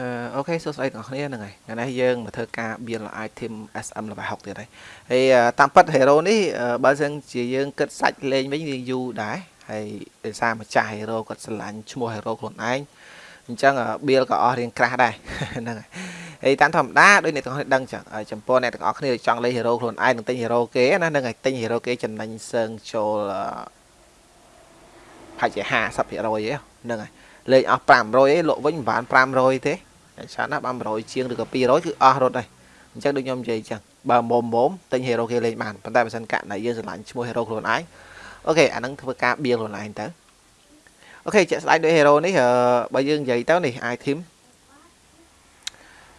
អឺអូខេសួស្តីទាំងអស់គ្នាហ្នឹងហើយថ្ងៃនេះយើងមកធ្វើការ build item SM level 6ទៀតហើយហើយតាមពិត hero នេះបើសិនជាយើងគិតសាច់លេងវិញវាយូរដែរហើយដោយសារម្ចាស់ hero គាត់ស្រឡាញ់ឈ្មោះ hero ខ្លួនឯងអញ្ចឹង build ក៏អស់រៀងក្រាស់ដែរហ្នឹងហើយហើយតាមធម្មតាដូចអ្នកទាំងអស់គ្នាដឹងចឹងចំពោះអ្នកទាំងអស់គ្នាចង់លេង hero ខ្លួនឯងនឹងទិញ hero គេណាហ្នឹងហើយទិញ hero គេចំណេញសើងចូលប្រហែលជា50%ឯហ្នឹងហើយលេងអស់500ឯងលក់វិញមិនបាន500ទេ ច្រើនណាស់បាន100ជាងឬក៏200គឺអស់រត់ហើយអញ្ចឹងដូចខ្ញុំនិយាយអញ្ចឹងបើមុំមុំទិញ hero គេលេងបានប៉ុន្តែបើសិនកាក់ណៃយើងស្រឡាញ់ឈ្មោះ hero ខ្លួនឯងអូខេអានឹងធ្វើការបៀលខ្លួនឯងទៅអូខេជាក់ស្ដែងដោយ hero នេះបើយើងនិយាយទៅនេះ item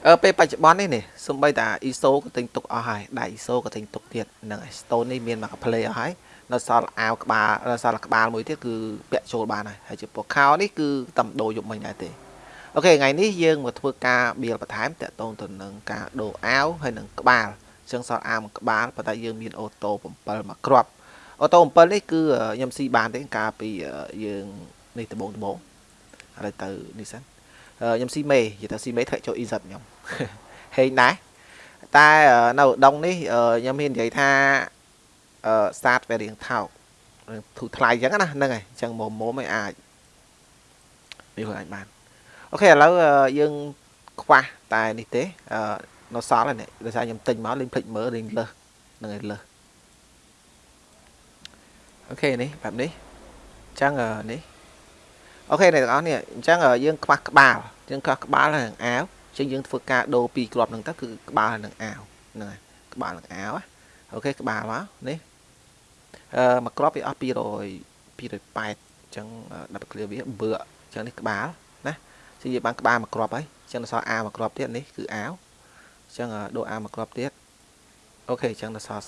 អឺពេលបច្ចុប្បន្ននេះនេះសំបីតា ISO ក៏ទិញទុកអស់ហើយដៃ ISO ក៏ទិញទុកទៀតហ្នឹងហើយ stone នេះមានមក play អស់ហើយនៅសល់អាវក្បាលនៅសល់ក្បាលមួយទៀតគឺពាក់ចូលបានហើយហើយចំពោះខោនេះគឺតំដូរយកមិញដែរទេ អូខេថ្ងៃនេះយើងមកធ្វើការបៀលបន្ថែមតាក់ទងទៅនឹងការដូរអាវហើយនឹងក្បាលអញ្ចឹងសល់អាវមួយក្បាលប៉ុន្តែយើងមានអូតូ7មកគ្រាប់អូតូ7នេះគឺខ្ញុំស៊ីបានទេកាលពីយើងនេះដំបងដំបងឥឡូវទៅនេះសិនខ្ញុំស៊ីមេនិយាយថាស៊ីមេធ្លាក់ចូល EZ ខ្ញុំហេងដែរតែនៅដងនេះខ្ញុំមាននិយាយថាអឺ start វារៀងថោកធូរថ្លៃអញ្ចឹងណាហ្នឹងហើយអញ្ចឹងមុំមុំឲ្យអាចនេះខ្លួនឯងបាន okay ឥឡូវយើងខ្វះតែនេះទេអឺនៅសល់ហើយនេះដោយសារខ្ញុំទិញមកលេងភ្លេចមើលលេងលើសហ្នឹងហើយលើស okay នេះបែបនេះអញ្ចឹងនេះ okay អ្នកទាំងអស់នេះអញ្ចឹងយើងខ្វះក្បាលយើងខ្វះក្បាលហើយនឹងអាវអញ្ចឹងយើងធ្វើការដូរពីរគ្រាប់ហ្នឹងទៅគឺក្បាលហើយនឹងអាវហ្នឹងហើយក្បាលនឹងអាវ okay ក្បាលមកនេះអឺមួយគ្រាប់វាអស់200 280អញ្ចឹង double clear វាបើអញ្ចឹងនេះក្បាលណា ជានិយាយបានក្បាលមួយគ្រាប់ហើយអញ្ចឹងដល់សល់អាមួយគ្រាប់ទៀតនេះគឺអាវអញ្ចឹងដូរអាមួយគ្រាប់ទៀត okay អញ្ចឹងដល់សល់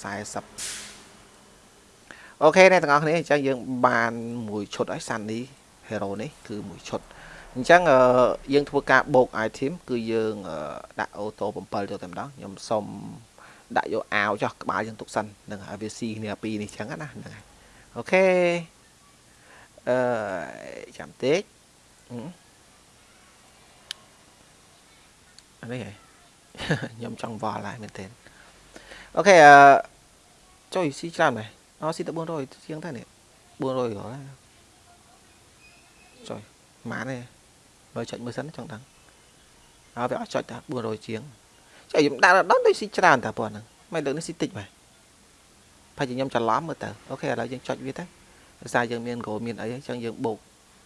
40 okay អ្នកទាំងអស់គ្នាអញ្ចឹងយើងបានមួយឈុតហើយសាន់នេះ hero នេះគឺមួយឈុតអញ្ចឹងយើងធ្វើការបូក item គឺយើងដាក់អូតូ7ចូលតែម្ដងខ្ញុំសុំដាក់យកអាវចុះក្បាលយើងទុកសិនហ្នឹងហើយវាស៊ីគ្នាពីរនេះចឹងណាហ្នឹងហើយអូខេអឺចាំតិចអា នេះហ៎ខ្ញុំចង់វល់ហើយមែនទេអូខេអឺចុយស៊ីច្រើនមែនអស់ស៊ីតែ400ជាងតែនេះ400រហ៎ចុយម៉ានទេបើចុចមើលសិនចង់ដឹងហើយវាអត់ចុចតា400ជាងចុះខ្ញុំដាក់ដល់ដូចស៊ីច្រើនតាប៉ុណ្្នឹងមិនលើកនេះស៊ីតិចបែបប្រហែលជាខ្ញុំច្រឡំមើលទៅអូខេឥឡូវយើងចុចវាទៅដោយសារយើងមានក្រូមានអីអញ្ចឹងយើងបូក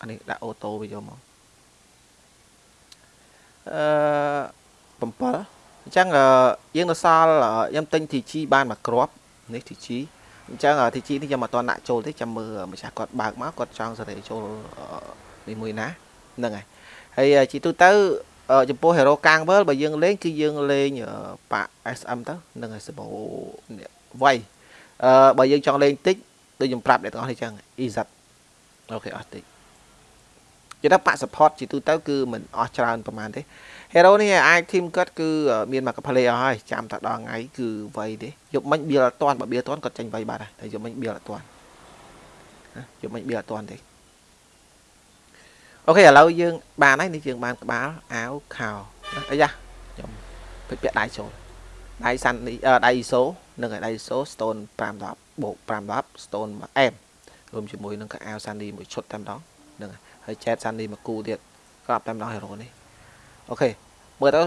អានេះដាក់អូតូវាយកមកអឺ 7អញ្ចឹងយើងនៅសល់ខ្ញុំទិញ TG បានមួយគ្រាប់នេះ TG អញ្ចឹង TG នេះខ្ញុំអត់ទាន់ដាក់ចូលទេចាំមើលម្ចាស់គាត់បើកមកគាត់ចង់សេរីចូលនេះមួយណាហ្នឹងហើយហើយជីទូទៅចំពោះ hero កាងវើលបើយើងលេងគឺយើងលេងប៉ា SM ទៅនឹងឲ្យសបោវៃអឺបើយើងចង់លេងតិចដូចខ្ញុំប្រាប់អ្នកទាំងអស់នេះចឹង EZ អូខេអស់តិច និយាយថាប៉ា support ជាទូទៅគឺមិនអស់ច្រើនប្រហែលទេ hero នេះអាច team គាត់គឺមានមក play អស់ហើយចាំតែដល់ថ្ងៃគឺវៃទេយប់មិញ build អត់តាន់បើ build តាន់គាត់ចេញវៃបាត់ហើយតែយប់មិញ build អត់តាន់យប់មិញ build អត់តាន់ទេអូខេឥឡូវយើងបានហើយនេះយើងបានក្បាលអាវខោអីយ៉ាខ្ញុំពេចពាក់ដៃចូលដៃសាន់នេះដៃ ISO និងដៃ ISO stone 510បូក510 stone 1 m រួមជាមួយនឹងកៅអៅសាន់នីមួយឈុតតែម្ដងហ្នឹងហើយ ចែកសាន់នីមួយគូទៀតក៏តែម្ដងហេរ៉ូនេះអូខេមើលទៅ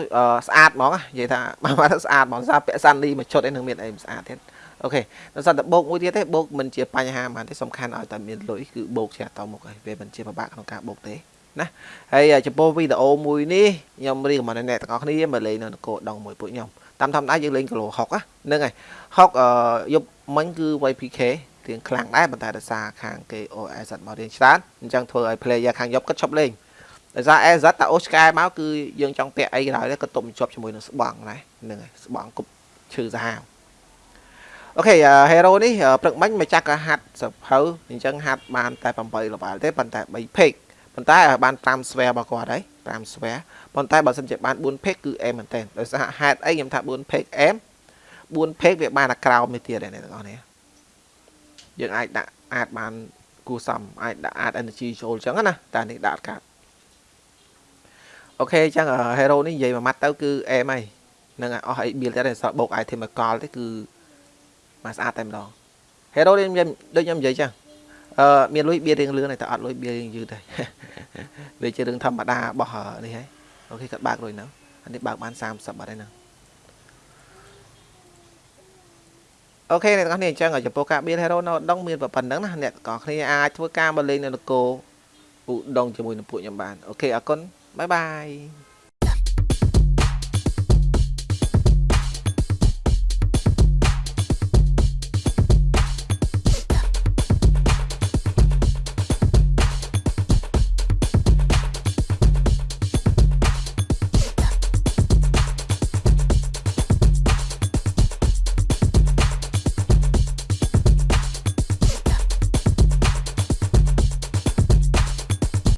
ស្អាតហ្មងនិយាយថាបើមកទៅស្អាតហ្មងសារពាក់សាន់នីមួយឈុតឯនឹងមានអីស្អាតទៀតអូខេដល់សតតែបោកមួយទៀតទេបោកមិនជាបញ្ហាហ្មងទេសំខាន់ឲ្យតែមានលុយគឺបោកជាតមុខហើយវាមិនជាពិបាកក្នុងការបោកទេណាហើយចំពោះវីដេអូមួយនេះខ្ញុំរៀបមកអ្នកទាំងអស់គ្នាមកលេងនៅនគរដងមួយពួកខ្ញុំតាមធម្មតាយើងលេងគីឡូ60ហ្នឹងហើយ60អឺយប់មិញគឺ YPK រៀងខ្លាំងដែរប៉ុន្តែដោយសារខាងគេ OS មករៀងច្រើនអញ្ចឹងធ្វើឲ្យ player ខាងយប់គាត់ឈប់លេងដោយសារ AZ តាអូស្កែមកគឺយើងចង់ពាក់អីក៏ដោយក៏តុបជាប់ជាមួយនឹងស្បង់ដែរហ្នឹងហើយស្បង់គប់ឈឺសាហាវអូខេ hero នេះព្រឹកមិញម្ចាស់ក៏ហាត់សភៅអញ្ចឹងហាត់បានតែ8 level ទេប៉ុន្តែ3 page ប៉ុន្តែបាន5 spare របស់គាត់ហើយ5 spare ប៉ុន្តែបើសិនជាបាន4 page គឺអែមមែនតើដោយសារហេតុអីខ្ញុំថា4 page អែម4 page វាបានតែក្រោមនេះទៀតអ្នកទាំងអស់នេះ យើងអាចដាក់អាចបានគួរសមអាចដាក់អាច energy ចូលអញ្ចឹងណាតែនេះដាក់កាត់អូខេអញ្ចឹង hero នេះនិយាយមួយម៉ាត់ទៅគឺអែមហើយហ្នឹងហើយអស់អី build តែសល់បូក item មួយកលទេគឺមកស្អាតតែម្ដង hero នេះខ្ញុំដូចខ្ញុំនិយាយចឹងអឺមានលុយបៀរៀងលឿនតែអត់លុយបៀរៀងយឺតទេវាជារឿងធម្មតារបស់នេះហើយ okay គាត់បើកលុយហ្នឹងអានេះបើកបាន30បាត់ហើយហ្នឹង okay អ្នកទាំងអស់គ្នាអញ្ចឹងចំពោះការ build hero នៅដងមានប៉ុណ្្នឹងណាអ្នកទាំងអស់គ្នាអាចធ្វើការមកលេងនៅនគរឧដុង្គជាមួយនឹងពួកខ្ញុំបាន okay អរគុណ bye bye